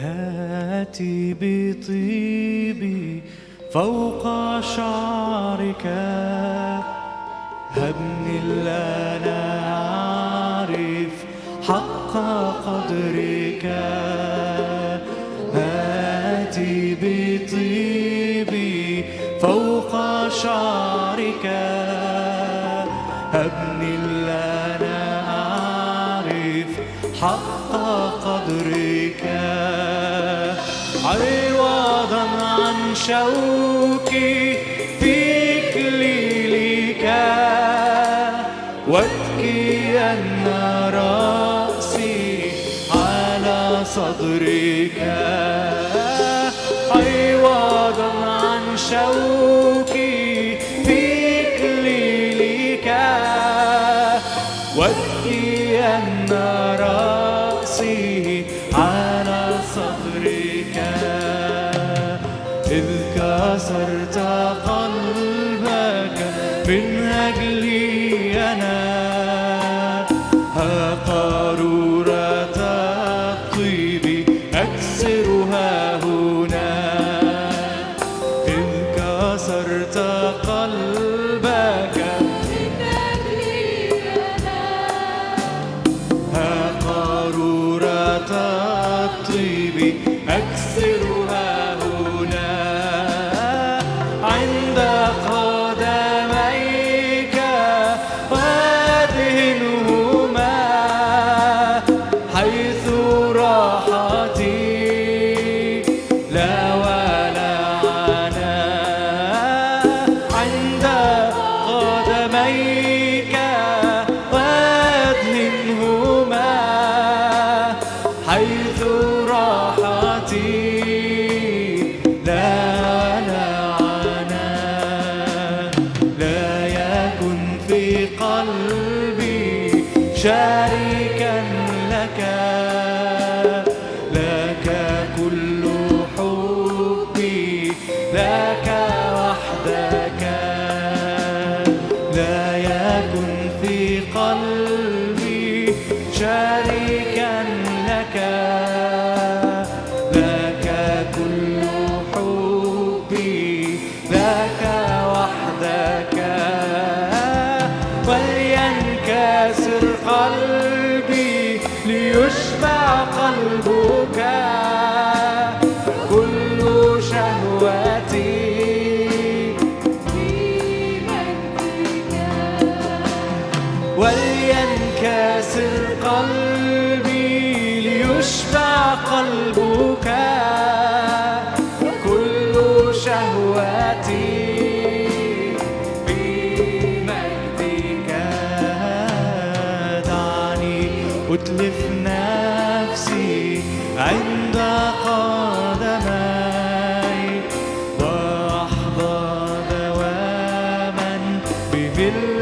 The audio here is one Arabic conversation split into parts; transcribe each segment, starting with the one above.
هاتي بطيبي فوق شعرك. هبني الآن أعرف حق قدرك. هاتي بطيبي فوق شعرك. هبني الآن عن شوكي في إكليلك وابكي أن رأسي على صدرك عوضا عن شوكي كسرت قلبك من أجلي أنا. ها قارورة الطيب أكسرها هنا. إذ كسرت قلبك ها قارورة الطيب أكسرها شريكا لك لك كل حبي لك وحدك. في قلبي شريكا لك لك كل حبي لك وحدك. ولينكسر قلبي ليشبع قلبك. أتلف نفسي عند قدمي وأحظى دواما بملء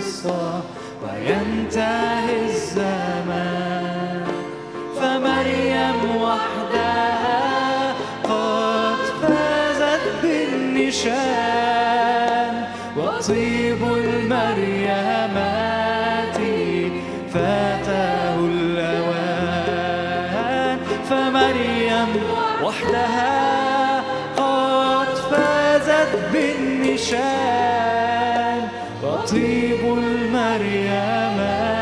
الفرصة وينتهي الزمان. فمريم وحدها قد فازت بالنشان. وطيب المريمات فاته الأوان مريم وحدها قد فازت بالنشان. طيب المريمات